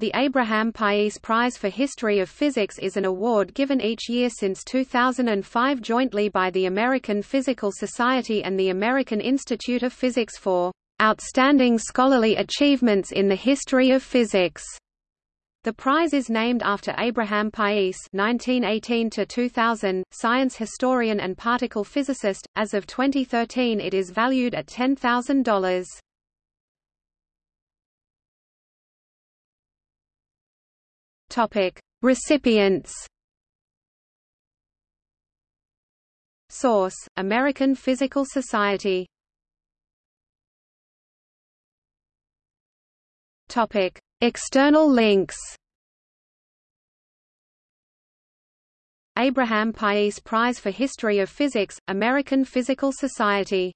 The Abraham Pais Prize for History of Physics is an award given each year since 2005 jointly by the American Physical Society and the American Institute of Physics for outstanding scholarly achievements in the history of physics. The prize is named after Abraham Pais (1918–2000), science historian and particle physicist. As of 2013, it is valued at ten thousand dollars. Topic: Recipients. Source: American Physical Society. Topic: External links. Abraham Pais Prize for History of Physics, American Physical Society